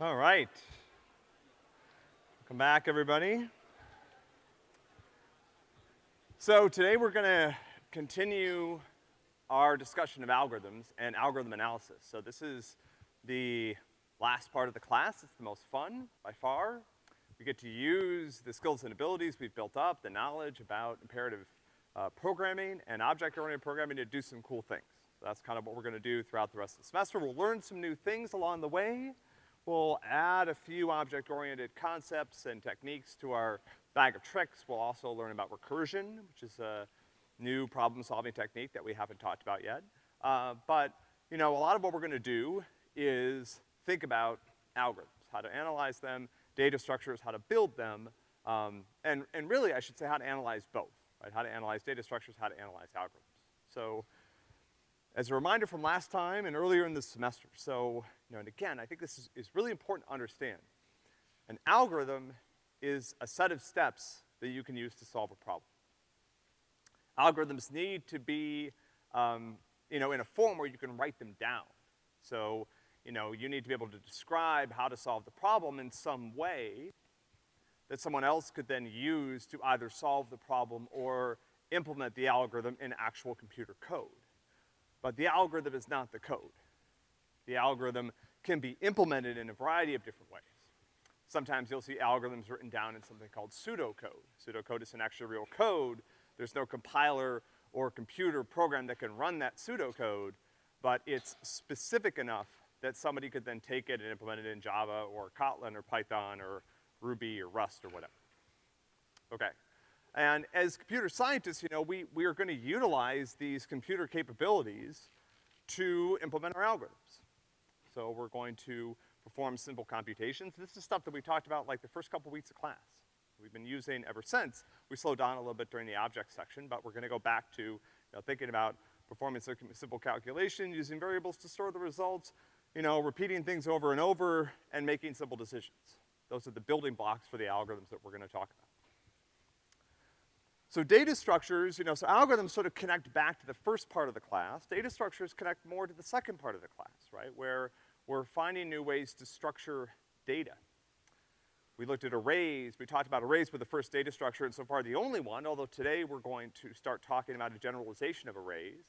All right. Welcome back, everybody. So today we're gonna continue our discussion of algorithms and algorithm analysis. So this is the last part of the class. It's the most fun by far. We get to use the skills and abilities we've built up, the knowledge about imperative uh, programming and object-oriented programming to do some cool things. So that's kind of what we're gonna do throughout the rest of the semester. We'll learn some new things along the way. We'll add a few object-oriented concepts and techniques to our bag of tricks. We'll also learn about recursion, which is a new problem-solving technique that we haven't talked about yet. Uh, but, you know, a lot of what we're gonna do is think about algorithms, how to analyze them, data structures, how to build them, um, and, and really, I should say how to analyze both right? How to analyze data structures, how to analyze algorithms. So, as a reminder from last time and earlier in the semester, so, know, and again, I think this is, is really important to understand. An algorithm is a set of steps that you can use to solve a problem. Algorithms need to be, um, you know, in a form where you can write them down. So, you know, you need to be able to describe how to solve the problem in some way that someone else could then use to either solve the problem or implement the algorithm in actual computer code. But the algorithm is not the code. The algorithm can be implemented in a variety of different ways. Sometimes you'll see algorithms written down in something called pseudocode. Pseudocode isn't actually real code. There's no compiler or computer program that can run that pseudocode, but it's specific enough that somebody could then take it and implement it in Java or Kotlin or Python or Ruby or Rust or whatever. Okay. And as computer scientists, you know, we, we are gonna utilize these computer capabilities to implement our algorithms. So we're going to perform simple computations. This is stuff that we talked about like the first couple weeks of class. We've been using ever since. We slowed down a little bit during the object section, but we're gonna go back to, you know, thinking about performing simple calculation, using variables to store the results, you know, repeating things over and over, and making simple decisions. Those are the building blocks for the algorithms that we're gonna talk about. So data structures, you know, so algorithms sort of connect back to the first part of the class. Data structures connect more to the second part of the class, right? Where we're finding new ways to structure data. We looked at arrays, we talked about arrays with the first data structure, and so far the only one, although today we're going to start talking about a generalization of arrays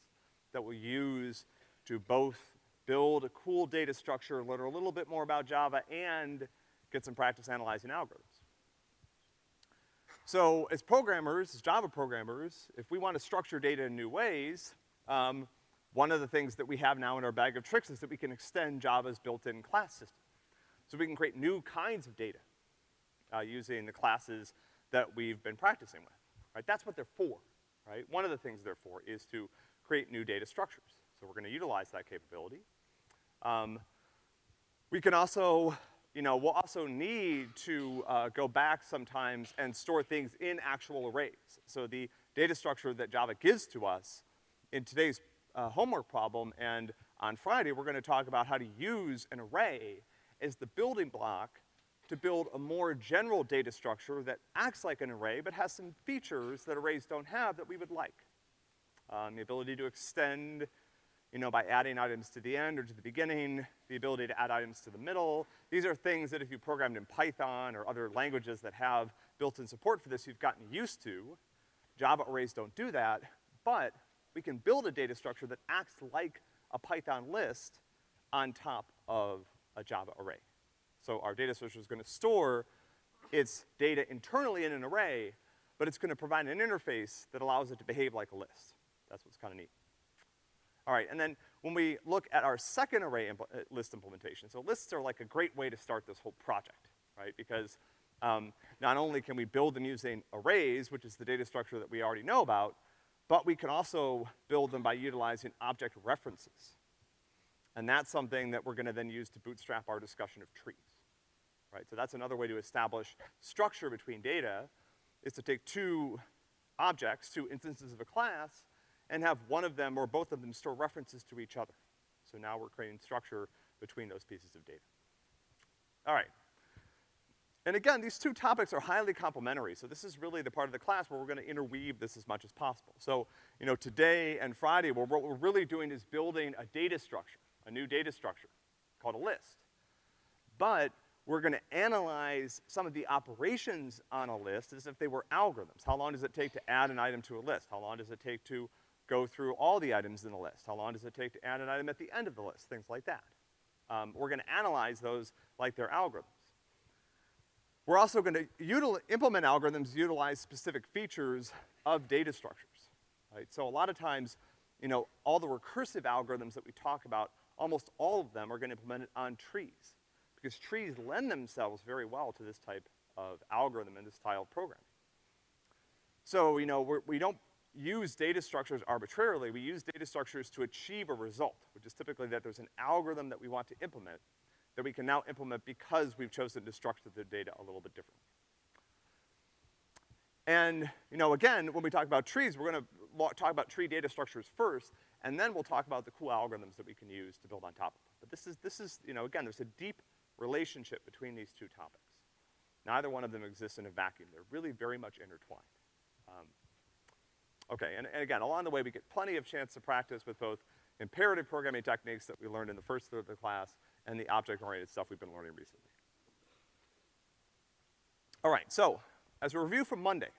that we'll use to both build a cool data structure, learn a little bit more about Java, and get some practice analyzing algorithms. So as programmers, as Java programmers, if we want to structure data in new ways, um, one of the things that we have now in our bag of tricks is that we can extend Java's built-in class system. So we can create new kinds of data, uh, using the classes that we've been practicing with, right? That's what they're for, right? One of the things they're for is to create new data structures. So we're gonna utilize that capability. Um, we can also you know, we'll also need to uh, go back sometimes and store things in actual arrays. So the data structure that Java gives to us in today's uh, homework problem and on Friday, we're gonna talk about how to use an array as the building block to build a more general data structure that acts like an array but has some features that arrays don't have that we would like. Um, the ability to extend you know, by adding items to the end or to the beginning, the ability to add items to the middle. These are things that if you programmed in Python or other languages that have built-in support for this, you've gotten used to. Java arrays don't do that, but we can build a data structure that acts like a Python list on top of a Java array. So our data structure is gonna store its data internally in an array, but it's gonna provide an interface that allows it to behave like a list. That's what's kinda neat. All right, and then when we look at our second array impl uh, list implementation, so lists are like a great way to start this whole project, right? Because um, not only can we build them using arrays, which is the data structure that we already know about, but we can also build them by utilizing object references. And that's something that we're gonna then use to bootstrap our discussion of trees, right? So that's another way to establish structure between data, is to take two objects, two instances of a class, and have one of them or both of them store references to each other. So now we're creating structure between those pieces of data. All right. And again, these two topics are highly complementary, so this is really the part of the class where we're gonna interweave this as much as possible. So, you know, today and Friday, what we're really doing is building a data structure, a new data structure called a list. but we're gonna analyze some of the operations on a list as if they were algorithms. How long does it take to add an item to a list? How long does it take to go through all the items in the list? How long does it take to add an item at the end of the list? Things like that. Um, we're gonna analyze those like they're algorithms. We're also gonna implement algorithms utilize specific features of data structures, right? So a lot of times, you know, all the recursive algorithms that we talk about, almost all of them are gonna implement it on trees because trees lend themselves very well to this type of algorithm and this style of programming. So, you know, we're, we do not use data structures arbitrarily, we use data structures to achieve a result, which is typically that there's an algorithm that we want to implement that we can now implement because we've chosen to structure the data a little bit differently. And, you know, again, when we talk about trees, we're gonna talk about tree data structures first, and then we'll talk about the cool algorithms that we can use to build on top of them. But this is, this is, you know, again, there's a deep relationship between these two topics. Neither one of them exists in a vacuum. They're really very much intertwined. Um, okay, and, and again, along the way, we get plenty of chance to practice with both imperative programming techniques that we learned in the first third of the class and the object-oriented stuff we've been learning recently. All right, so, as a review from Monday,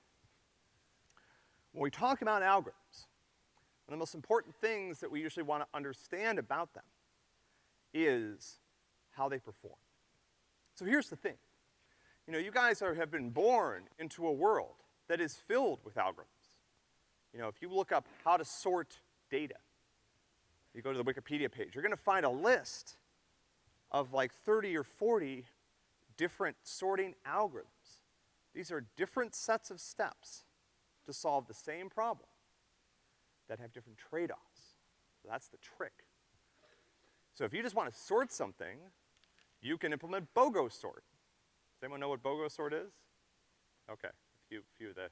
when we talk about algorithms, one of the most important things that we usually want to understand about them is how they perform. So here's the thing. You know, you guys are, have been born into a world that is filled with algorithms. You know, if you look up how to sort data, you go to the Wikipedia page, you're gonna find a list of like 30 or 40 different sorting algorithms. These are different sets of steps to solve the same problem that have different trade-offs. That's the trick. So if you just wanna sort something, you can implement BOGO sort. Does anyone know what BOGO sort is? Okay, a few, few of the,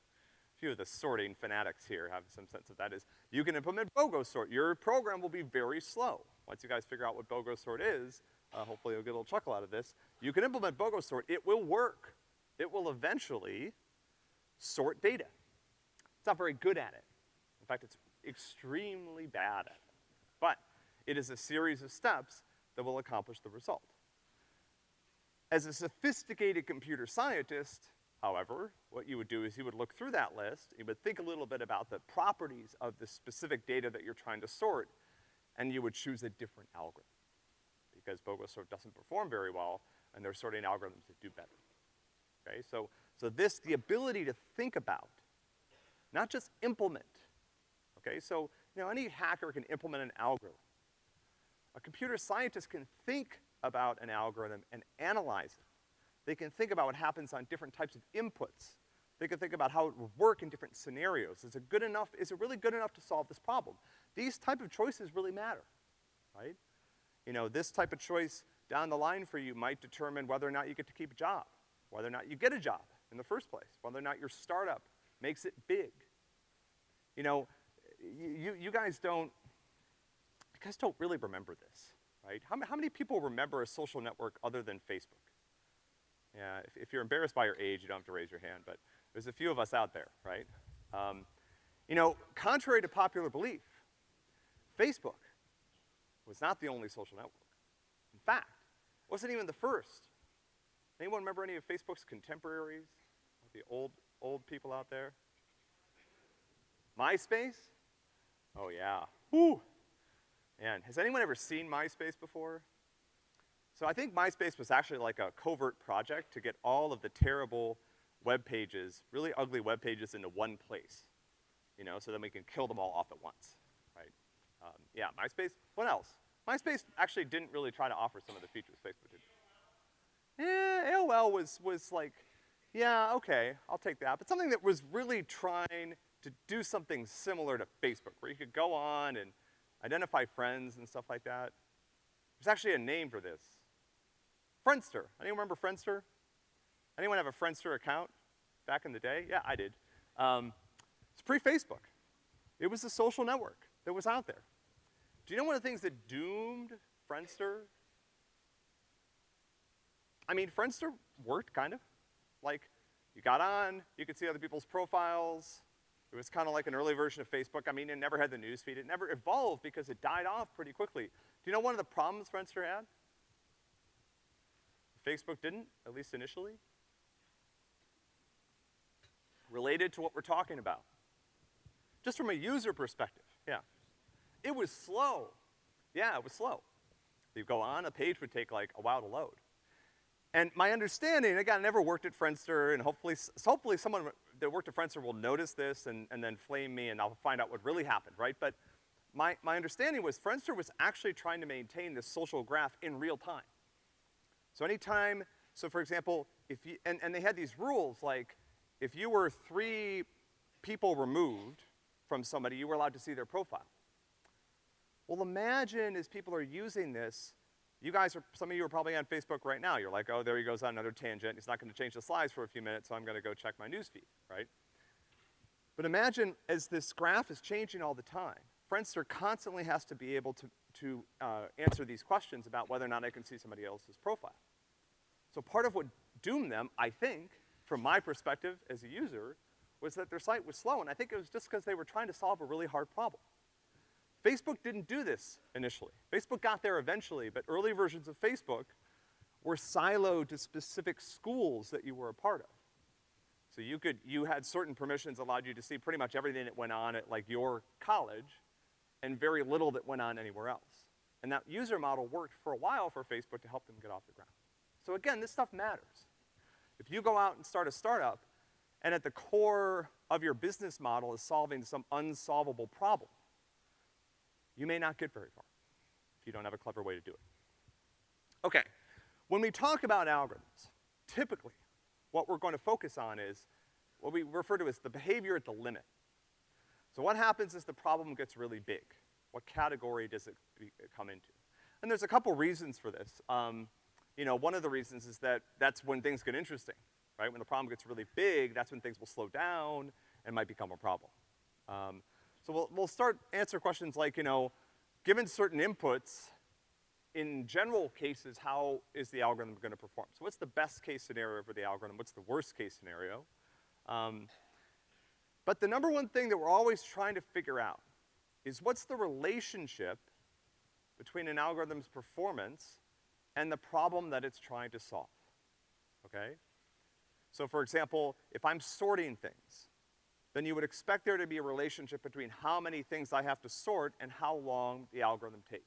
few of the sorting fanatics here have some sense of that is. You can implement BOGO sort. Your program will be very slow. Once you guys figure out what BOGO sort is, uh, hopefully you'll get a little chuckle out of this. You can implement BOGO sort. It will work. It will eventually sort data. It's not very good at it. In fact, it's extremely bad at it. But it is a series of steps that will accomplish the result. As a sophisticated computer scientist, however, what you would do is you would look through that list, you would think a little bit about the properties of the specific data that you're trying to sort, and you would choose a different algorithm. Because BOGO sort doesn't perform very well, and there's sorting algorithms that do better. Okay, so, so this, the ability to think about, not just implement. Okay, so, you know, any hacker can implement an algorithm. A computer scientist can think about an algorithm and analyze it. They can think about what happens on different types of inputs. They can think about how it would work in different scenarios. Is it good enough, is it really good enough to solve this problem? These type of choices really matter, right? You know, this type of choice down the line for you might determine whether or not you get to keep a job, whether or not you get a job in the first place, whether or not your startup makes it big. You know, you, you guys don't, you guys don't really remember this right? How, how many people remember a social network other than Facebook? Yeah, if, if, you're embarrassed by your age, you don't have to raise your hand, but there's a few of us out there, right? Um, you know, contrary to popular belief, Facebook was not the only social network. In fact, it wasn't even the first. Anyone remember any of Facebook's contemporaries? The old, old people out there? MySpace? Oh yeah. Whew. And has anyone ever seen MySpace before? So I think MySpace was actually like a covert project to get all of the terrible web pages, really ugly web pages into one place. You know, so then we can kill them all off at once? Um, yeah, MySpace. What else? MySpace actually didn't really try to offer some of the features Facebook did. Yeah, AOL was, was like, yeah, okay, I'll take that. But something that was really trying to do something similar to Facebook, where you could go on and identify friends and stuff like that. There's actually a name for this. Friendster. Anyone remember Friendster? Anyone have a Friendster account back in the day? Yeah, I did. Um, it's pre-Facebook. It was a social network that was out there. Do you know one of the things that doomed Friendster? I mean, Friendster worked, kind of. Like, you got on, you could see other people's profiles, it was kind of like an early version of Facebook. I mean, it never had the news feed. It never evolved because it died off pretty quickly. Do you know one of the problems Friendster had? Facebook didn't, at least initially? Related to what we're talking about. Just from a user perspective, yeah. It was slow. Yeah, it was slow. You go on, a page would take like a while to load. And my understanding, again, I never worked at Friendster, and hopefully, hopefully someone that worked at Friendster will notice this and, and then flame me and I'll find out what really happened, right? But my, my understanding was Friendster was actually trying to maintain this social graph in real time. So anytime, so for example, if you, and, and they had these rules like, if you were three people removed from somebody, you were allowed to see their profile. Well, imagine as people are using this, you guys are, some of you are probably on Facebook right now. You're like, oh, there he goes on another tangent. He's not gonna change the slides for a few minutes, so I'm gonna go check my newsfeed, right? But imagine as this graph is changing all the time, Friendster constantly has to be able to, to uh, answer these questions about whether or not I can see somebody else's profile. So part of what doomed them, I think, from my perspective as a user, was that their site was slow, and I think it was just because they were trying to solve a really hard problem. Facebook didn't do this initially. Facebook got there eventually, but early versions of Facebook were siloed to specific schools that you were a part of. So you could, you had certain permissions allowed you to see pretty much everything that went on at like your college, and very little that went on anywhere else. And that user model worked for a while for Facebook to help them get off the ground. So again, this stuff matters. If you go out and start a startup, and at the core of your business model is solving some unsolvable problem, you may not get very far if you don't have a clever way to do it. Okay, when we talk about algorithms, typically, what we're going to focus on is what we refer to as the behavior at the limit. So what happens is the problem gets really big? What category does it be, come into? And there's a couple reasons for this. Um, you know, one of the reasons is that that's when things get interesting, right? When the problem gets really big, that's when things will slow down and might become a problem. Um, so we'll, we'll start answer questions like, you know, given certain inputs, in general cases, how is the algorithm gonna perform? So what's the best case scenario for the algorithm? What's the worst case scenario? Um, but the number one thing that we're always trying to figure out is what's the relationship between an algorithm's performance and the problem that it's trying to solve, okay? So for example, if I'm sorting things, then you would expect there to be a relationship between how many things I have to sort and how long the algorithm takes.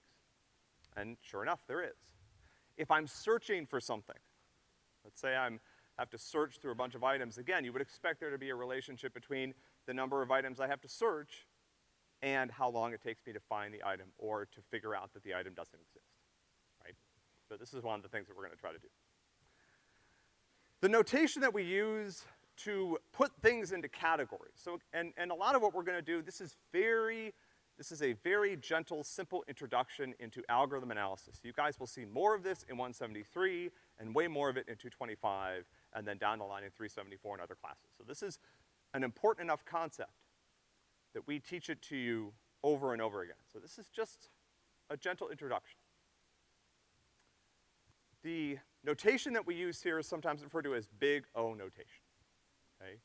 And sure enough, there is. If I'm searching for something, let's say I'm, have to search through a bunch of items, again, you would expect there to be a relationship between the number of items I have to search and how long it takes me to find the item or to figure out that the item doesn't exist, right? So this is one of the things that we're gonna try to do. The notation that we use to put things into categories. So, and, and a lot of what we're gonna do, this is very, this is a very gentle, simple introduction into algorithm analysis. You guys will see more of this in 173 and way more of it in 225 and then down the line in 374 and other classes. So this is an important enough concept that we teach it to you over and over again. So this is just a gentle introduction. The notation that we use here is sometimes referred to as big O notation, okay?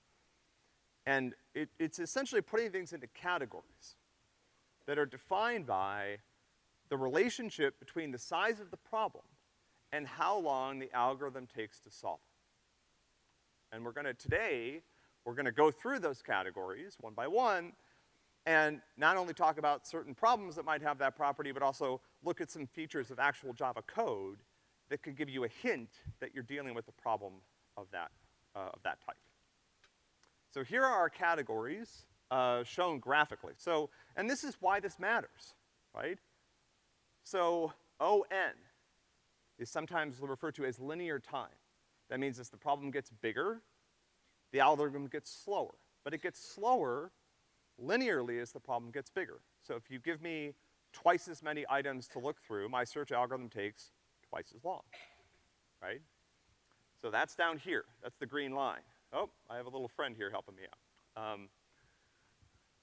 And it, it's essentially putting things into categories that are defined by the relationship between the size of the problem and how long the algorithm takes to solve it. And we're gonna, today, we're gonna go through those categories one by one and not only talk about certain problems that might have that property, but also look at some features of actual Java code that could give you a hint that you're dealing with a problem of that, uh, of that type. So here are our categories, uh, shown graphically. So, and this is why this matters, right? So, ON is sometimes referred to as linear time. That means as the problem gets bigger, the algorithm gets slower. But it gets slower linearly as the problem gets bigger. So if you give me twice as many items to look through, my search algorithm takes twice as long, right? So that's down here. That's the green line. Oh, I have a little friend here helping me out. Um,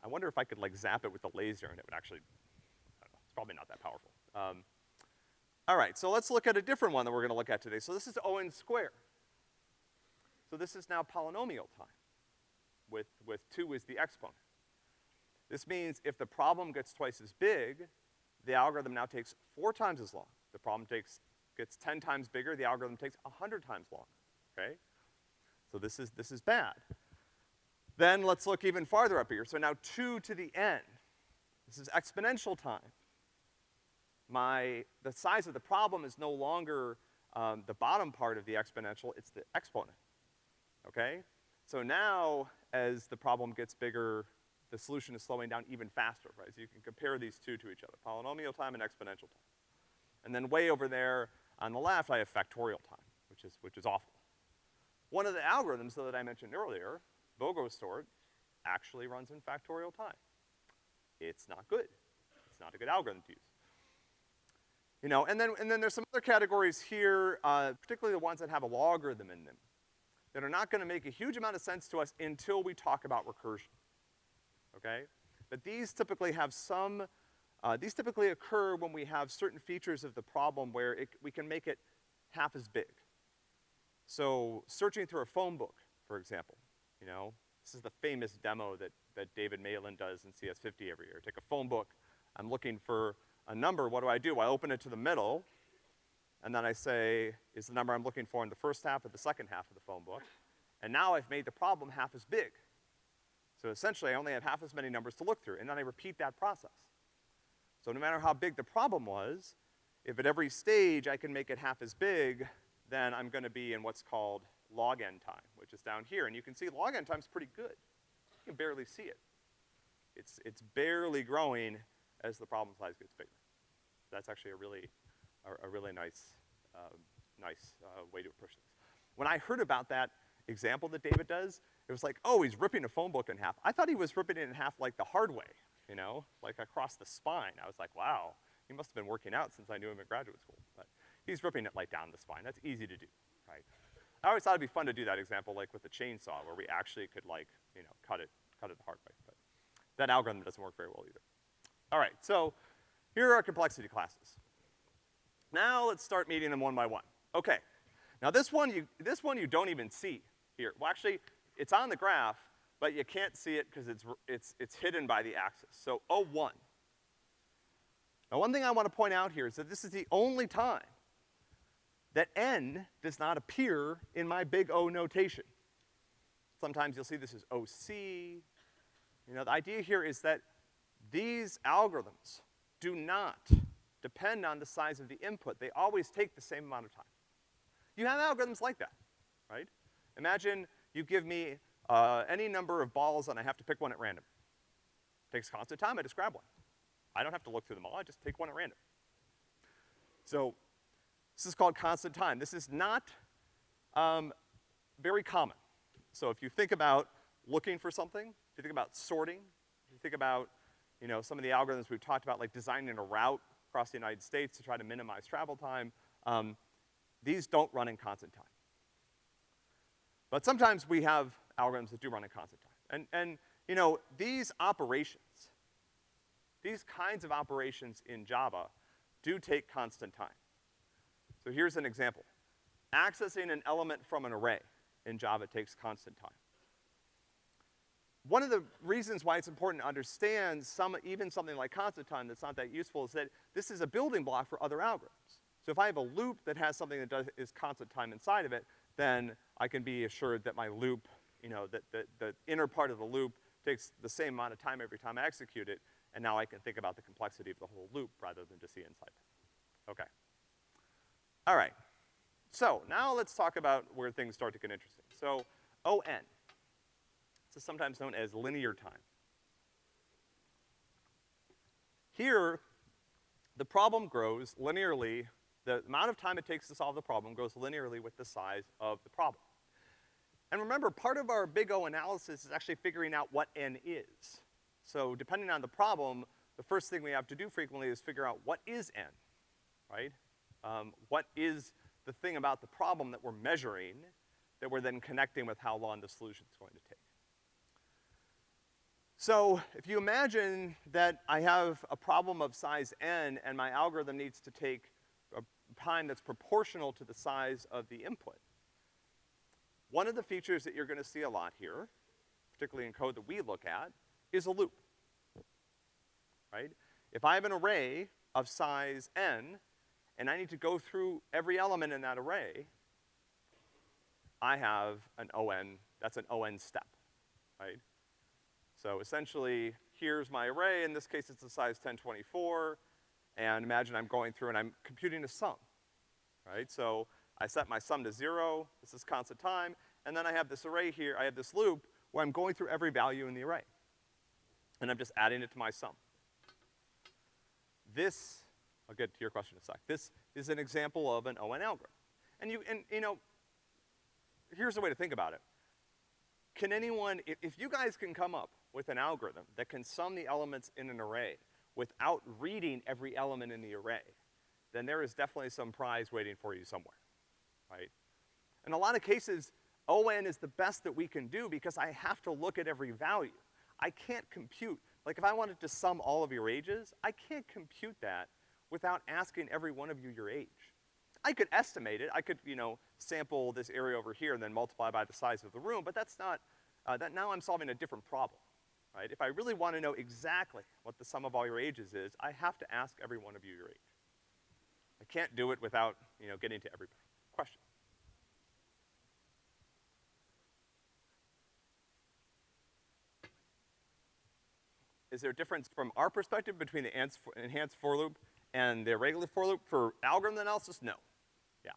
I wonder if I could like zap it with a laser and it would actually, know, it's probably not that powerful. Um, all right, so let's look at a different one that we're gonna look at today. So this is O(n) square. So this is now polynomial time with, with two is the exponent. This means if the problem gets twice as big, the algorithm now takes four times as long. The problem takes, gets ten times bigger, the algorithm takes a hundred times longer, okay? So this is, this is bad. Then let's look even farther up here. So now two to the n. This is exponential time. My, the size of the problem is no longer um, the bottom part of the exponential, it's the exponent, okay? So now, as the problem gets bigger, the solution is slowing down even faster, right? So you can compare these two to each other, polynomial time and exponential time. And then way over there on the left, I have factorial time, which is, which is awful. One of the algorithms, that I mentioned earlier, Bogosort, actually runs in factorial time. It's not good. It's not a good algorithm to use. You know, and then, and then there's some other categories here, uh, particularly the ones that have a logarithm in them, that are not gonna make a huge amount of sense to us until we talk about recursion, okay? But these typically have some, uh, these typically occur when we have certain features of the problem where it, we can make it half as big. So searching through a phone book, for example, you know, this is the famous demo that, that David Malan does in CS50 every year. Take a phone book, I'm looking for a number, what do I do? I open it to the middle, and then I say, is the number I'm looking for in the first half or the second half of the phone book? And now I've made the problem half as big. So essentially, I only have half as many numbers to look through, and then I repeat that process. So no matter how big the problem was, if at every stage I can make it half as big, then I'm gonna be in what's called log n time, which is down here. And you can see log n time's pretty good. You can barely see it. It's, it's barely growing as the problem size gets bigger. That's actually a really, a, a really nice, uh, nice uh, way to approach this. When I heard about that example that David does, it was like, oh, he's ripping a phone book in half. I thought he was ripping it in half like the hard way, you know, like across the spine. I was like, wow, he must have been working out since I knew him in graduate school. But he's ripping it like down the spine. That's easy to do, right? I always thought it'd be fun to do that example like with a chainsaw where we actually could like, you know, cut it, cut it the hard way. But that algorithm doesn't work very well either. All right, so here are our complexity classes. Now let's start meeting them one by one. Okay. Now this one you, this one you don't even see here. Well actually, it's on the graph, but you can't see it because it's, it's, it's hidden by the axis. So O1. Now one thing I wanna point out here is that this is the only time that n does not appear in my big O notation. Sometimes you'll see this as OC. You know, the idea here is that these algorithms do not depend on the size of the input. They always take the same amount of time. You have algorithms like that, right? Imagine you give me uh, any number of balls and I have to pick one at random. Takes constant time, I just grab one. I don't have to look through them all, I just take one at random. So, this is called constant time. This is not um, very common. So if you think about looking for something, if you think about sorting, if you think about you know, some of the algorithms we've talked about, like designing a route across the United States to try to minimize travel time, um, these don't run in constant time. But sometimes we have algorithms that do run in constant time. And, and, you know, these operations, these kinds of operations in Java do take constant time. So here's an example. Accessing an element from an array in Java takes constant time one of the reasons why it's important to understand some, even something like constant time that's not that useful is that this is a building block for other algorithms. So if I have a loop that has something that does, is constant time inside of it, then I can be assured that my loop, you know, that, the inner part of the loop takes the same amount of time every time I execute it, and now I can think about the complexity of the whole loop rather than just the inside. Okay. All right. So now let's talk about where things start to get interesting. So ON. This is sometimes known as linear time. Here, the problem grows linearly, the amount of time it takes to solve the problem grows linearly with the size of the problem. And remember, part of our big O analysis is actually figuring out what n is. So depending on the problem, the first thing we have to do frequently is figure out what is n, right? Um, what is the thing about the problem that we're measuring that we're then connecting with how long the solution is going to take. So if you imagine that I have a problem of size n and my algorithm needs to take a time that's proportional to the size of the input, one of the features that you're gonna see a lot here, particularly in code that we look at, is a loop, right? If I have an array of size n, and I need to go through every element in that array, I have an ON, that's an ON step, right? So essentially, here's my array, in this case it's the size 1024, and imagine I'm going through and I'm computing a sum, right? So I set my sum to zero, this is constant time, and then I have this array here, I have this loop where I'm going through every value in the array. And I'm just adding it to my sum. This, I'll get to your question in a sec, this is an example of an ON algorithm. And you, and, you know, here's the way to think about it. Can anyone, if, if you guys can come up with an algorithm that can sum the elements in an array without reading every element in the array, then there is definitely some prize waiting for you somewhere, right? In a lot of cases, ON is the best that we can do because I have to look at every value. I can't compute, like if I wanted to sum all of your ages, I can't compute that without asking every one of you your age. I could estimate it, I could, you know, sample this area over here and then multiply by the size of the room, but that's not, uh, that now I'm solving a different problem, right? If I really wanna know exactly what the sum of all your ages is, I have to ask every one of you your age. I can't do it without, you know, getting to every question. Is there a difference from our perspective between the enhanced for loop and the regular for loop for algorithm analysis? No. Yeah.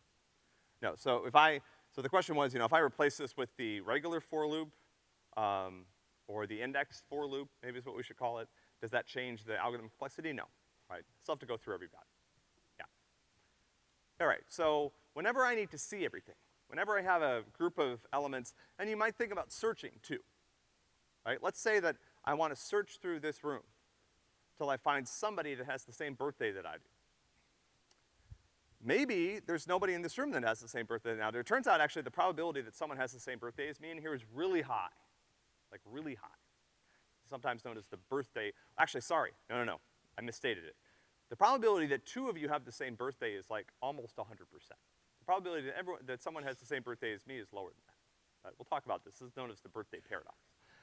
No, so if I, so the question was, you know, if I replace this with the regular for loop, um, or the index for loop, maybe is what we should call it, does that change the algorithm complexity? No, right? Still have to go through every value. Yeah. All right, so whenever I need to see everything, whenever I have a group of elements, and you might think about searching too, right? Let's say that I wanna search through this room till I find somebody that has the same birthday that I do. Maybe there's nobody in this room that has the same birthday now. It turns out actually the probability that someone has the same birthday as me in here is really high. Like really high. Sometimes known as the birthday, actually sorry, no, no, no, I misstated it. The probability that two of you have the same birthday is like almost 100%. The probability that everyone, that someone has the same birthday as me is lower than that. Right, we'll talk about this. This is known as the birthday paradox.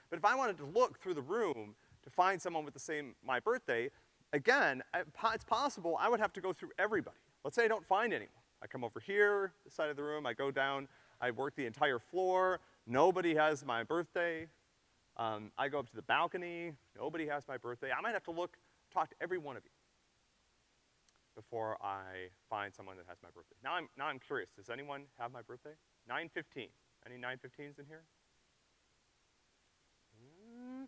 But if I wanted to look through the room to find someone with the same, my birthday, again, it's possible I would have to go through everybody. Let's say I don't find anyone. I come over here, this side of the room, I go down, I work the entire floor, nobody has my birthday. Um, I go up to the balcony, nobody has my birthday. I might have to look, talk to every one of you before I find someone that has my birthday. Now I'm, now I'm curious, does anyone have my birthday? 915. Any 915s in here? He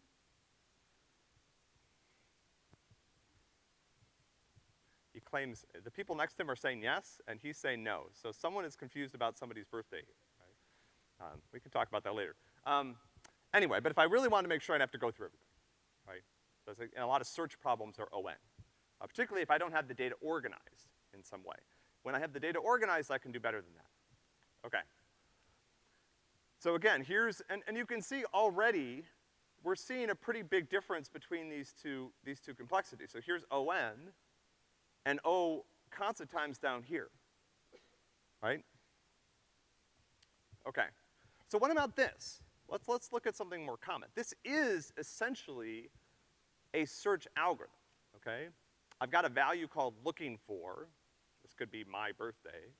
claims, the people next to him are saying yes, and he's saying no. So someone is confused about somebody's birthday, right? Um, we can talk about that later. Um, anyway, but if I really wanted to make sure I'd have to go through everything, right? So and a lot of search problems are ON. Uh, particularly if I don't have the data organized in some way. When I have the data organized, I can do better than that. Okay. So again, here's, and, and you can see already, we're seeing a pretty big difference between these two, these two complexities. So here's ON, and oh, O constant times down here, right? Okay. So what about this? Let's, let's look at something more common. This is essentially a search algorithm, okay? I've got a value called looking for, this could be my birthday,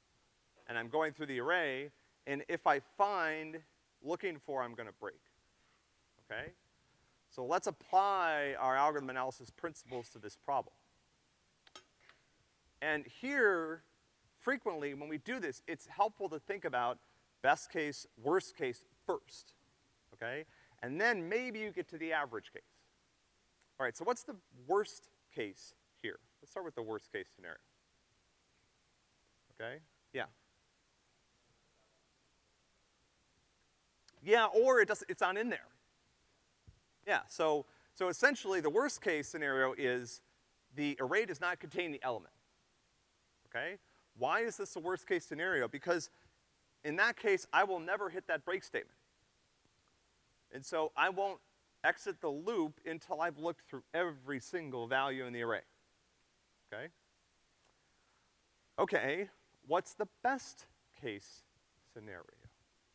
and I'm going through the array, and if I find looking for, I'm gonna break, okay? So let's apply our algorithm analysis principles to this problem. And here, frequently, when we do this, it's helpful to think about best case, worst case first, okay? And then maybe you get to the average case. All right, so what's the worst case here? Let's start with the worst case scenario. Okay, yeah. Yeah, or it doesn't. it's not in there. Yeah, so, so essentially the worst case scenario is the array does not contain the element okay? Why is this the worst case scenario? Because in that case, I will never hit that break statement. And so I won't exit the loop until I've looked through every single value in the array, okay? Okay, what's the best case scenario?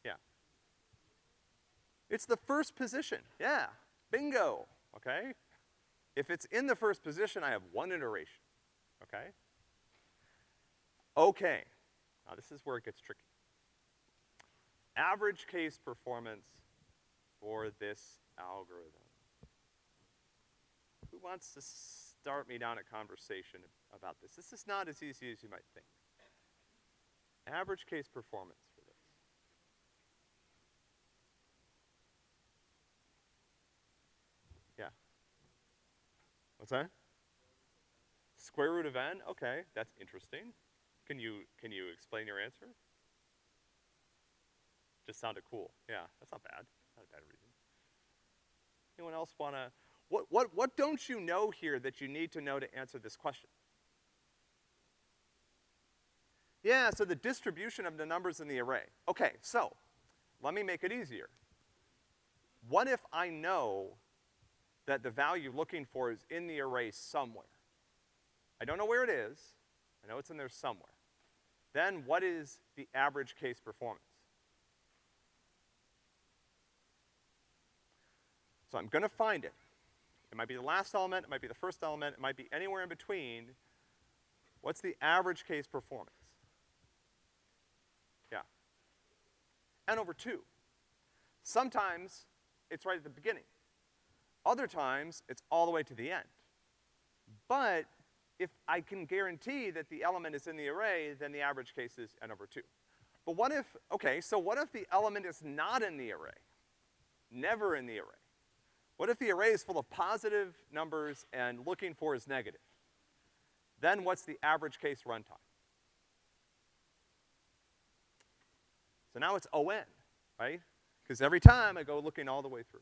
Yeah. It's the first position, yeah, bingo, okay? If it's in the first position, I have one iteration, okay? Okay, now this is where it gets tricky. Average case performance for this algorithm. Who wants to start me down a conversation about this? This is not as easy as you might think. Average case performance for this. Yeah. What's that? Square root of n? Okay, that's interesting. Can you, can you explain your answer? Just sounded cool. Yeah, that's not bad. Not a bad reason. Anyone else wanna, what, what, what don't you know here that you need to know to answer this question? Yeah, so the distribution of the numbers in the array. Okay, so, let me make it easier. What if I know that the value looking for is in the array somewhere? I don't know where it is, I know it's in there somewhere. Then what is the average case performance? So I'm gonna find it. It might be the last element, it might be the first element, it might be anywhere in between. What's the average case performance? Yeah. N over two. Sometimes it's right at the beginning. Other times, it's all the way to the end. But if I can guarantee that the element is in the array, then the average case is n over two. But what if, okay, so what if the element is not in the array? Never in the array. What if the array is full of positive numbers and looking for is negative? Then what's the average case runtime? So now it's ON, right? Because every time I go looking all the way through.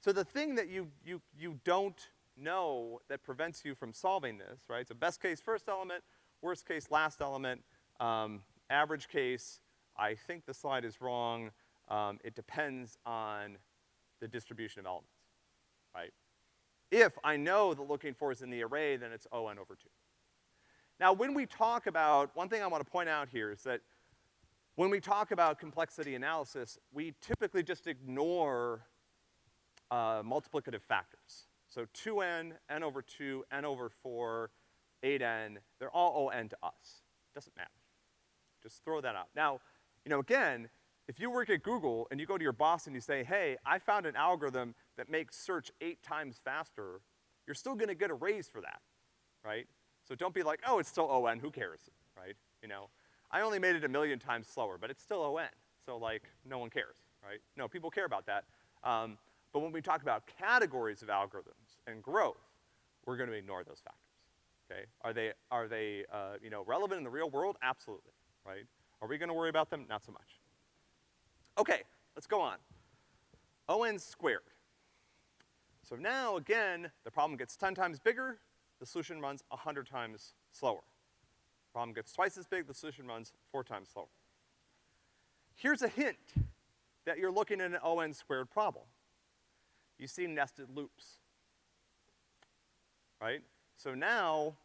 So the thing that you, you, you don't know that prevents you from solving this, right? So best case first element, worst case last element, um, average case, I think the slide is wrong, um, it depends on the distribution of elements, right? If I know the looking for is in the array, then it's ON over two. Now when we talk about, one thing I wanna point out here is that when we talk about complexity analysis, we typically just ignore uh, multiplicative factors. So 2n, n over 2, n over 4, 8n, they're all on to us. Doesn't matter. Just throw that out. Now, you know, again, if you work at Google and you go to your boss and you say, hey, I found an algorithm that makes search eight times faster, you're still gonna get a raise for that, right? So don't be like, oh, it's still ON, who cares, right? You know, I only made it a million times slower, but it's still ON. So like, no one cares, right? No, people care about that. Um, but when we talk about categories of algorithms and growth, we're gonna ignore those factors, okay? Are they, are they, uh, you know, relevant in the real world? Absolutely, right? Are we gonna worry about them? Not so much. Okay, let's go on. ON squared. So now, again, the problem gets ten times bigger, the solution runs hundred times slower. Problem gets twice as big, the solution runs four times slower. Here's a hint that you're looking at an ON squared problem. You see nested loops, right? So now,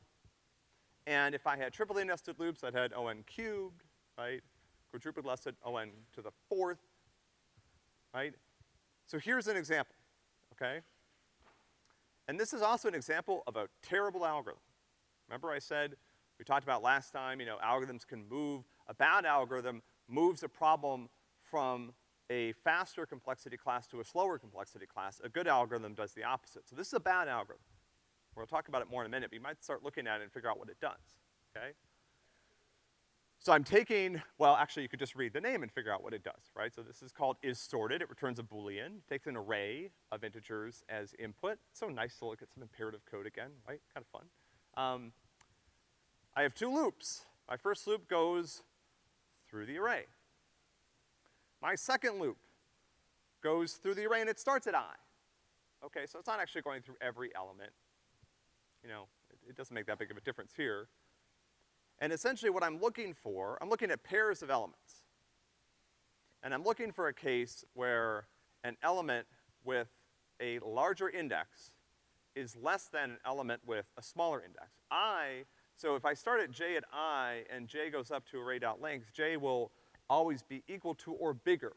and if I had triply nested loops, I'd had ON cubed, right? Quadruplet nested ON to the fourth, right? So here's an example, okay? And this is also an example of a terrible algorithm. Remember I said we talked about last time, you know, algorithms can move, a bad algorithm moves a problem from a faster complexity class to a slower complexity class. A good algorithm does the opposite. So this is a bad algorithm. We'll talk about it more in a minute, but you might start looking at it and figure out what it does, okay? So I'm taking, well, actually you could just read the name and figure out what it does, right? So this is called is sorted. It returns a boolean, it takes an array of integers as input. So nice to look at some imperative code again, right? Kind of fun. Um, I have two loops. My first loop goes through the array. My second loop goes through the array and it starts at i. Okay, so it's not actually going through every element. You know, it, it doesn't make that big of a difference here. And essentially what I'm looking for, I'm looking at pairs of elements. And I'm looking for a case where an element with a larger index is less than an element with a smaller index. I so if I start at j at i and j goes up to array.length, j will always be equal to or bigger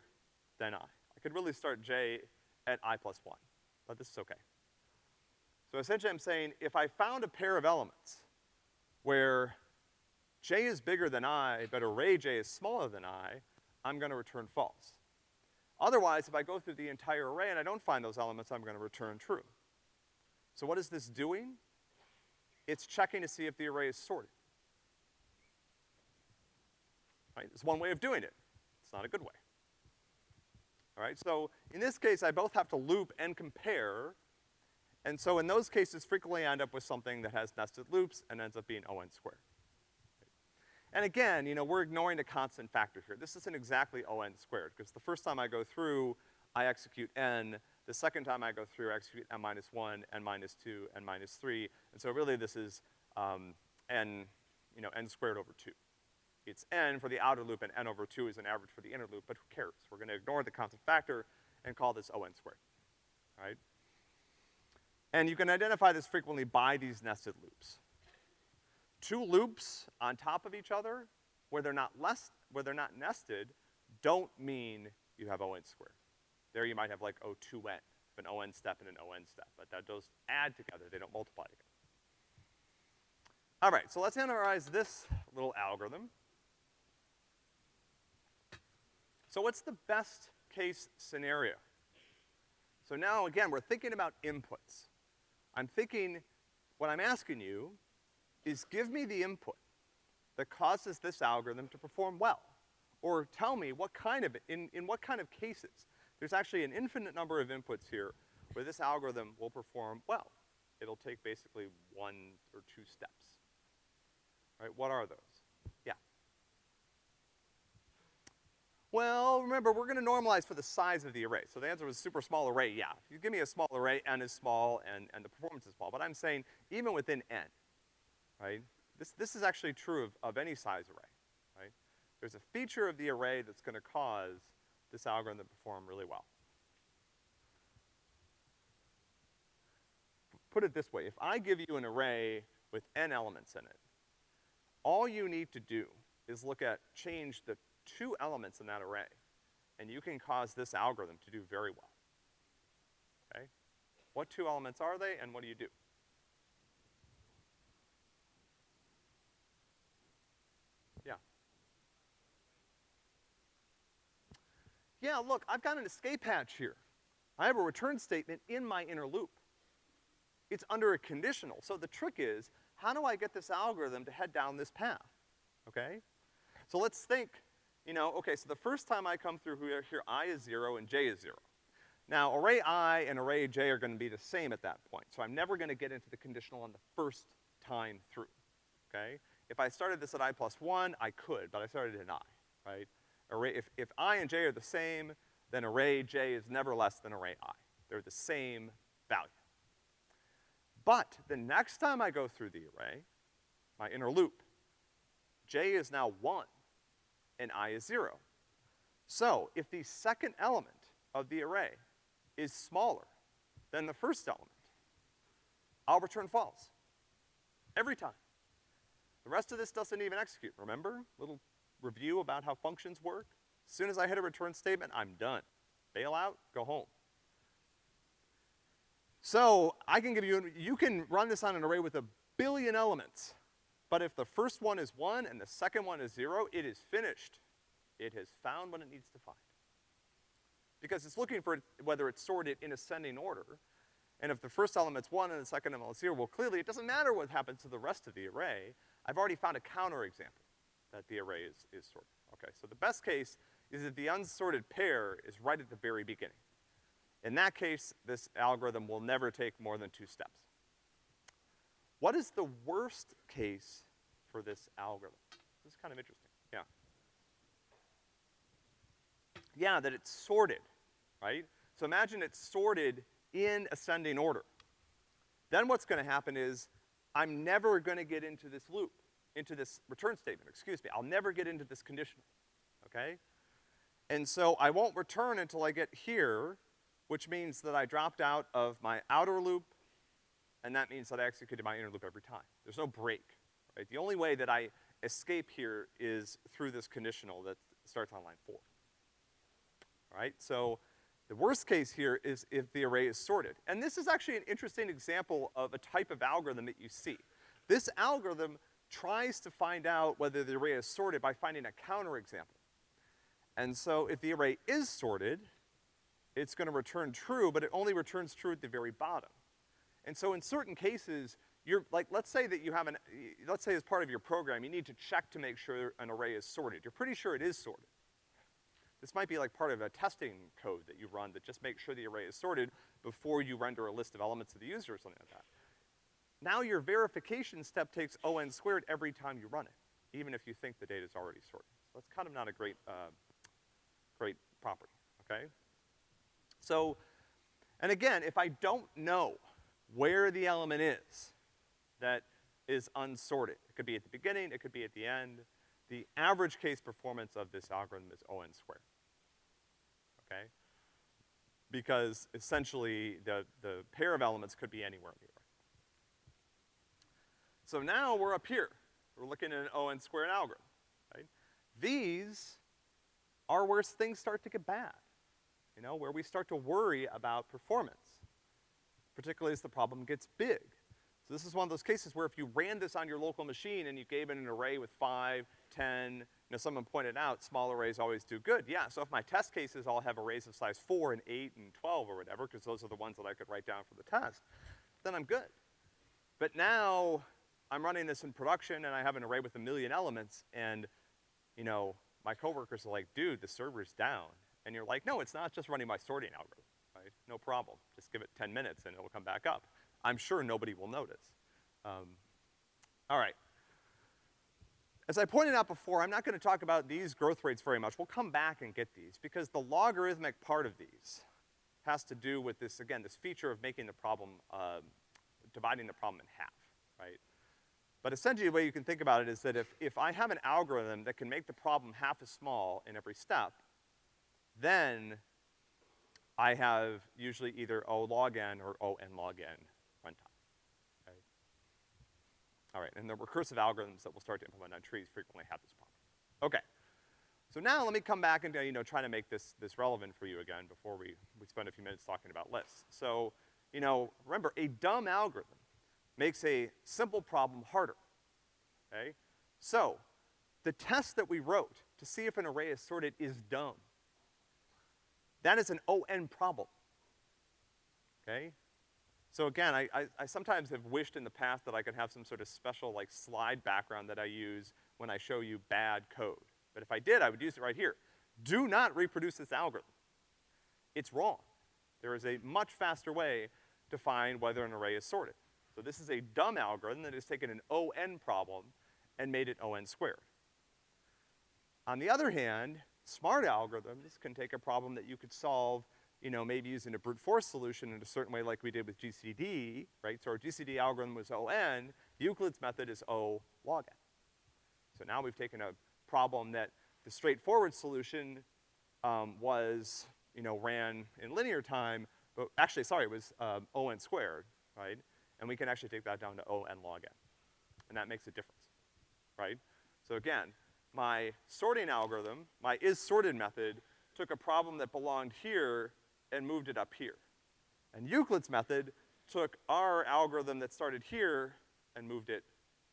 than i. I could really start j at i plus one, but this is okay. So essentially I'm saying if I found a pair of elements where j is bigger than i, but array j is smaller than i, I'm gonna return false. Otherwise, if I go through the entire array and I don't find those elements, I'm gonna return true. So what is this doing? It's checking to see if the array is sorted. Right? It's one way of doing it. It's not a good way. All right, so in this case, I both have to loop and compare, and so in those cases, frequently I end up with something that has nested loops and ends up being O n squared. And again, you know, we're ignoring the constant factor here. This isn't exactly O n squared, because the first time I go through, I execute n. The second time I go through, I execute n minus one, n minus two, n minus three. And so really this is, um, n, you know, n squared over two. It's n for the outer loop and n over two is an average for the inner loop, but who cares? We're gonna ignore the constant factor and call this O n squared, all right? And you can identify this frequently by these nested loops. Two loops on top of each other, where they're not less, where they're not nested, don't mean you have O n squared. There you might have like O2n, an O n step and an O n step, but that those add together, they don't multiply together. All right, so let's analyze this little algorithm. So what's the best case scenario? So now again, we're thinking about inputs. I'm thinking, what I'm asking you is give me the input that causes this algorithm to perform well. Or tell me what kind of, in, in what kind of cases. There's actually an infinite number of inputs here where this algorithm will perform well. It'll take basically one or two steps. Right, what are those? Yeah. Well, remember, we're gonna normalize for the size of the array. So the answer was super small array, yeah. If you give me a small array, n is small and, and the performance is small. But I'm saying even within n, right? This, this is actually true of, of any size array, right? There's a feature of the array that's gonna cause this algorithm to perform really well. Put it this way, if I give you an array with n elements in it, all you need to do is look at, change the two elements in that array, and you can cause this algorithm to do very well. Okay? What two elements are they, and what do you do? Yeah. Yeah, look, I've got an escape hatch here. I have a return statement in my inner loop. It's under a conditional, so the trick is, how do I get this algorithm to head down this path? Okay? So let's think you know, okay, so the first time I come through here, here i is zero and j is zero. Now, array i and array j are gonna be the same at that point, so I'm never gonna get into the conditional on the first time through, okay? If I started this at i plus one, I could, but I started at i, right? Array, if, if i and j are the same, then array j is never less than array i. They're the same value. But the next time I go through the array, my inner loop, j is now one and i is zero. So, if the second element of the array is smaller than the first element, I'll return false. Every time. The rest of this doesn't even execute, remember? Little review about how functions work. As soon as I hit a return statement, I'm done. Bail out, go home. So, I can give you, you can run this on an array with a billion elements. But if the first one is one and the second one is zero, it is finished. It has found what it needs to find. Because it's looking for whether it's sorted in ascending order. And if the first element's one and the second element is zero, well clearly it doesn't matter what happens to the rest of the array. I've already found a counterexample that the array is, is sorted. Okay, so the best case is that the unsorted pair is right at the very beginning. In that case, this algorithm will never take more than two steps. What is the worst case for this algorithm? This is kind of interesting, yeah. Yeah, that it's sorted, right? So imagine it's sorted in ascending order. Then what's gonna happen is, I'm never gonna get into this loop, into this return statement, excuse me. I'll never get into this conditional, okay? And so I won't return until I get here, which means that I dropped out of my outer loop, and that means that I executed my inner loop every time. There's no break, right? The only way that I escape here is through this conditional that starts on line four. All right, so the worst case here is if the array is sorted. And this is actually an interesting example of a type of algorithm that you see. This algorithm tries to find out whether the array is sorted by finding a counterexample. And so if the array is sorted, it's gonna return true, but it only returns true at the very bottom. And so in certain cases, you're, like, let's say that you have an, let's say as part of your program, you need to check to make sure an array is sorted. You're pretty sure it is sorted. This might be like part of a testing code that you run that just makes sure the array is sorted before you render a list of elements to the user or something like that. Now your verification step takes O(n) squared every time you run it, even if you think the data's already sorted. So that's kind of not a great, uh, great property, okay? So, and again, if I don't know where the element is that is unsorted, it could be at the beginning, it could be at the end, the average case performance of this algorithm is O(n) squared, okay? Because essentially the, the pair of elements could be anywhere in the array. So now we're up here. We're looking at an O(n) squared algorithm, right? These are where things start to get bad, you know, where we start to worry about performance, particularly as the problem gets big. So this is one of those cases where if you ran this on your local machine and you gave it an array with five, ten, you know, someone pointed out small arrays always do good. Yeah, so if my test cases all have arrays of size four and eight and twelve or whatever, because those are the ones that I could write down for the test, then I'm good. But now, I'm running this in production and I have an array with a million elements and, you know, my coworkers are like, dude, the server's down. And you're like, no, it's not just running my sorting algorithm, right? No problem. Just give it ten minutes and it'll come back up. I'm sure nobody will notice. Um, all right. As I pointed out before, I'm not gonna talk about these growth rates very much. We'll come back and get these because the logarithmic part of these has to do with this, again, this feature of making the problem, uh, dividing the problem in half, right? But essentially the way you can think about it is that if, if I have an algorithm that can make the problem half as small in every step, then I have usually either O log n or O n log n runtime, okay? All right, and the recursive algorithms that we'll start to implement on trees frequently have this problem. Okay. So now let me come back and, you know, try to make this, this relevant for you again before we, we spend a few minutes talking about lists. So, you know, remember, a dumb algorithm makes a simple problem harder, okay? So, the test that we wrote to see if an array is sorted is dumb. That is an O(n) problem, okay? So again, I, I, I, sometimes have wished in the past that I could have some sort of special like slide background that I use when I show you bad code. But if I did, I would use it right here. Do not reproduce this algorithm. It's wrong. There is a much faster way to find whether an array is sorted. So this is a dumb algorithm that has taken an O(n) problem and made it O(n) squared. On the other hand, smart algorithms can take a problem that you could solve, you know, maybe using a brute force solution in a certain way like we did with GCD, right? So our GCD algorithm was O(n), Euclid's method is O log n. So now we've taken a problem that the straightforward solution, um, was, you know, ran in linear time, but actually, sorry, it was, um, O(n) squared, right? and we can actually take that down to O n log n. And that makes a difference, right? So again, my sorting algorithm, my is sorted method, took a problem that belonged here and moved it up here. And Euclid's method took our algorithm that started here and moved it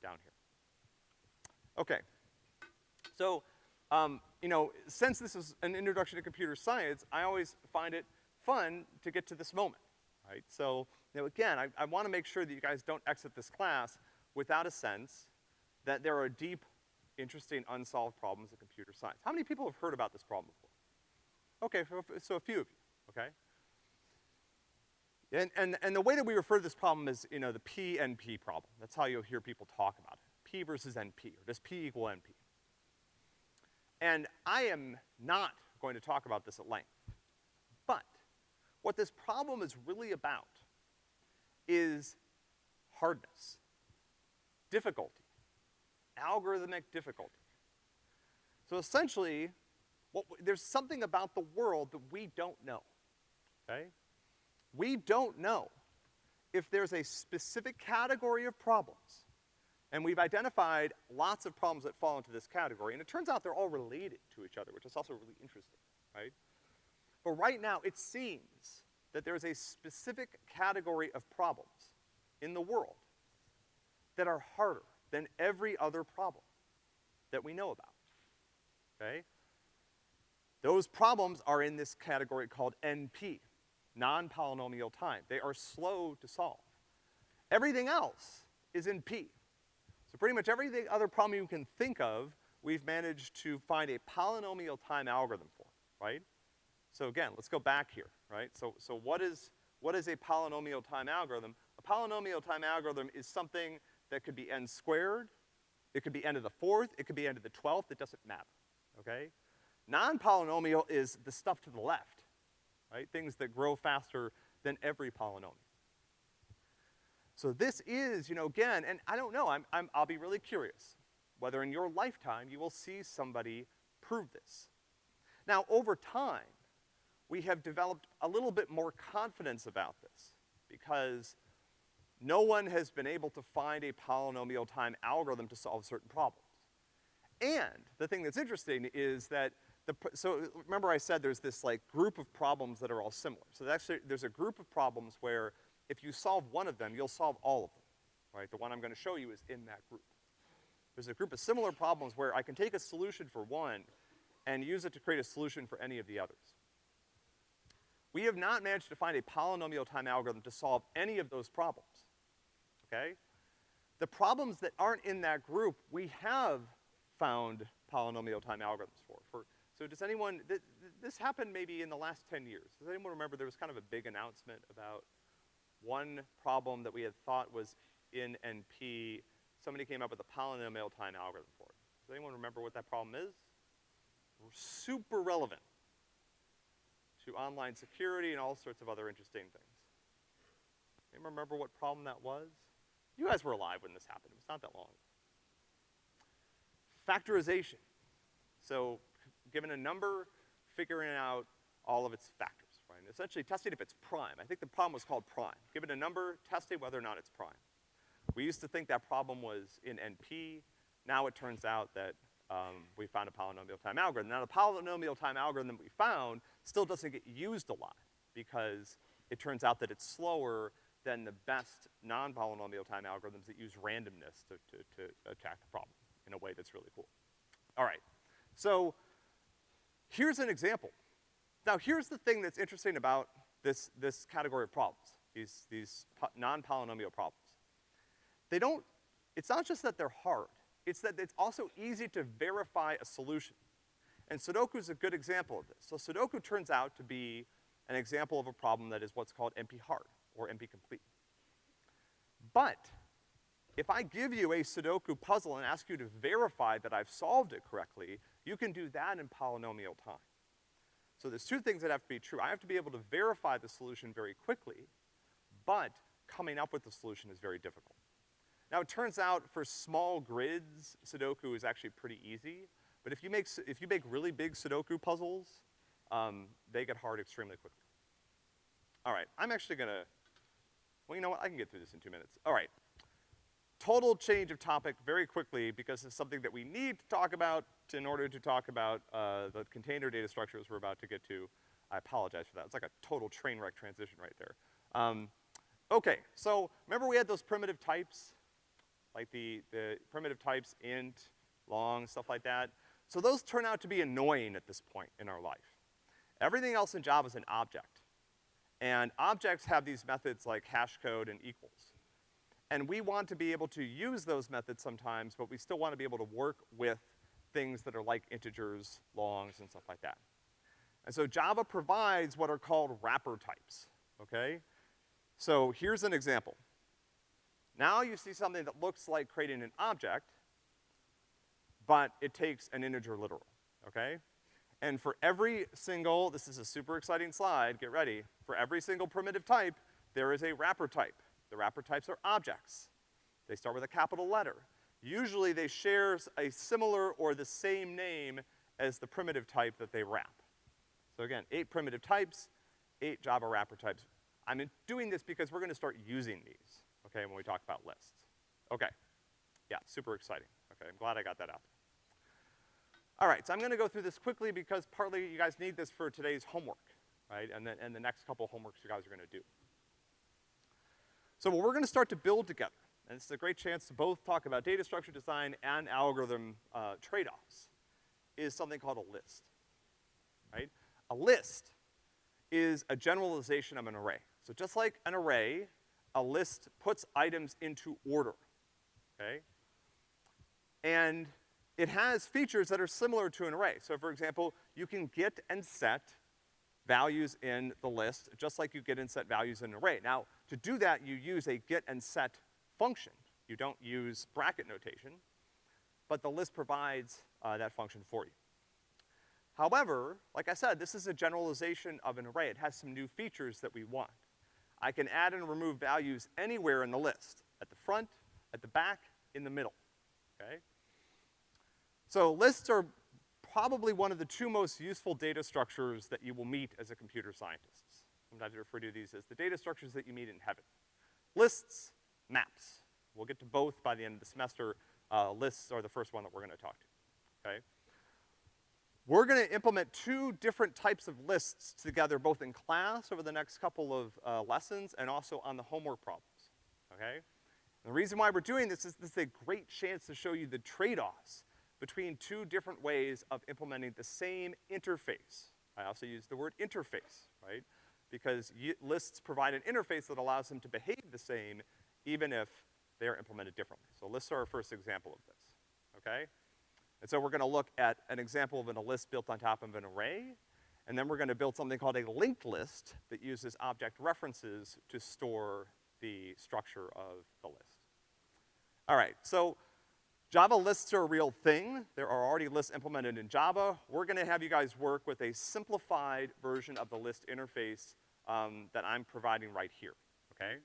down here. Okay. So, um, you know, since this is an introduction to computer science, I always find it fun to get to this moment, right? So, now again, I, I wanna make sure that you guys don't exit this class without a sense that there are deep, interesting, unsolved problems in computer science. How many people have heard about this problem before? Okay, so a few of you, okay? And, and, and the way that we refer to this problem is, you know, the P-NP problem. That's how you'll hear people talk about it. P versus NP, or does P equal NP? And I am not going to talk about this at length. But what this problem is really about is hardness, difficulty, algorithmic difficulty. So essentially, what, there's something about the world that we don't know, okay? We don't know if there's a specific category of problems, and we've identified lots of problems that fall into this category, and it turns out they're all related to each other, which is also really interesting, right? But right now, it seems that there's a specific category of problems in the world that are harder than every other problem that we know about, okay? Those problems are in this category called NP, non-polynomial time. They are slow to solve. Everything else is in P. So pretty much every other problem you can think of, we've managed to find a polynomial time algorithm for, right? So again, let's go back here, right? So, so what is, what is a polynomial time algorithm? A polynomial time algorithm is something that could be n squared, it could be n to the fourth, it could be n to the twelfth, it doesn't matter, okay? Non-polynomial is the stuff to the left, right? Things that grow faster than every polynomial. So this is, you know, again, and I don't know, I'm, I'm, I'll be really curious whether in your lifetime you will see somebody prove this. Now, over time, we have developed a little bit more confidence about this because no one has been able to find a polynomial time algorithm to solve certain problems. And the thing that's interesting is that the, so remember I said there's this like group of problems that are all similar. So actually, there's a group of problems where if you solve one of them, you'll solve all of them, right? The one I'm gonna show you is in that group. There's a group of similar problems where I can take a solution for one and use it to create a solution for any of the others. We have not managed to find a polynomial time algorithm to solve any of those problems, okay? The problems that aren't in that group, we have found polynomial time algorithms for. for so does anyone, th th this happened maybe in the last 10 years. Does anyone remember there was kind of a big announcement about one problem that we had thought was in NP, somebody came up with a polynomial time algorithm for it. Does anyone remember what that problem is? Super relevant to online security and all sorts of other interesting things. Anyone remember what problem that was? You guys were alive when this happened. It was not that long. Factorization. So, given a number, figuring out all of its factors right? essentially testing if it's prime. I think the problem was called prime. Given a number, testing whether or not it's prime. We used to think that problem was in NP. Now it turns out that um, we found a polynomial time algorithm. Now the polynomial time algorithm we found still doesn't get used a lot because it turns out that it's slower than the best non-polynomial time algorithms that use randomness to, to, to attack the problem in a way that's really cool. All right, so here's an example. Now here's the thing that's interesting about this, this category of problems, these, these non-polynomial problems. They don't, it's not just that they're hard, it's that it's also easy to verify a solution. And Sudoku is a good example of this. So Sudoku turns out to be an example of a problem that is what's called NP hard, or NP complete. But, if I give you a Sudoku puzzle and ask you to verify that I've solved it correctly, you can do that in polynomial time. So there's two things that have to be true. I have to be able to verify the solution very quickly, but coming up with the solution is very difficult. Now it turns out for small grids, Sudoku is actually pretty easy, but if you make, if you make really big Sudoku puzzles, um, they get hard extremely quickly. All right, I'm actually gonna, well, you know what, I can get through this in two minutes. All right, total change of topic very quickly because it's something that we need to talk about in order to talk about uh, the container data structures we're about to get to. I apologize for that. It's like a total train wreck transition right there. Um, okay, so remember we had those primitive types? Like the, the primitive types, int, long, stuff like that? So those turn out to be annoying at this point in our life. Everything else in Java is an object. And objects have these methods like hash code and equals. And we want to be able to use those methods sometimes, but we still want to be able to work with things that are like integers, longs, and stuff like that. And so Java provides what are called wrapper types, okay? So here's an example. Now you see something that looks like creating an object, but it takes an integer literal, okay? And for every single, this is a super exciting slide, get ready, for every single primitive type, there is a wrapper type. The wrapper types are objects. They start with a capital letter. Usually they share a similar or the same name as the primitive type that they wrap. So again, eight primitive types, eight Java wrapper types. I'm doing this because we're gonna start using these, okay, when we talk about lists. Okay. Yeah, super exciting. Okay, I'm glad I got that out. All right, so I'm gonna go through this quickly because partly you guys need this for today's homework, right? And then, and the next couple homeworks you guys are gonna do. So what we're gonna start to build together and this is a great chance to both talk about data structure design and algorithm, uh, trade-offs, is something called a list, right? A list is a generalization of an array. So just like an array, a list puts items into order, okay? And it has features that are similar to an array. So for example, you can get and set values in the list, just like you get and set values in an array. Now, to do that, you use a get and set function. You don't use bracket notation, but the list provides, uh, that function for you. However, like I said, this is a generalization of an array. It has some new features that we want. I can add and remove values anywhere in the list, at the front, at the back, in the middle, okay? So lists are probably one of the two most useful data structures that you will meet as a computer scientist. Sometimes I refer to these as the data structures that you meet in heaven. Lists, maps. We'll get to both by the end of the semester. Uh, lists are the first one that we're gonna talk to, okay? We're gonna implement two different types of lists together, both in class over the next couple of, uh, lessons and also on the homework problems, okay? And the reason why we're doing this is this is a great chance to show you the trade-offs between two different ways of implementing the same interface. I also use the word interface, right? Because lists provide an interface that allows them to behave the same even if they are implemented differently. So lists are our first example of this, okay? And so we're gonna look at an example of an, a list built on top of an array, and then we're gonna build something called a linked list that uses object references to store the structure of the list. All right, so Java lists are a real thing. There are already lists implemented in Java. We're gonna have you guys work with a simplified version of the list interface um, that I'm providing right here, okay?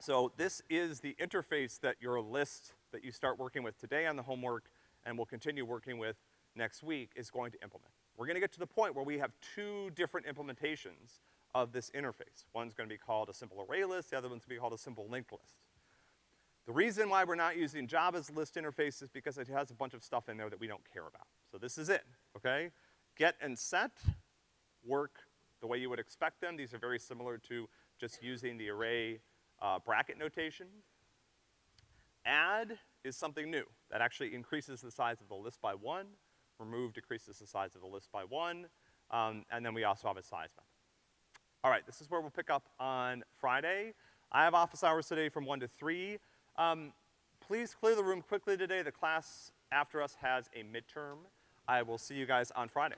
So this is the interface that your list that you start working with today on the homework and will continue working with next week is going to implement. We're gonna get to the point where we have two different implementations of this interface. One's gonna be called a simple array list, the other one's gonna be called a simple linked list. The reason why we're not using Java's list interface is because it has a bunch of stuff in there that we don't care about. So this is it, okay? Get and set work the way you would expect them. These are very similar to just using the array uh, bracket notation. Add is something new. That actually increases the size of the list by one. Remove decreases the size of the list by one. Um, and then we also have a size method. All right, this is where we'll pick up on Friday. I have office hours today from one to three. Um, please clear the room quickly today. The class after us has a midterm. I will see you guys on Friday.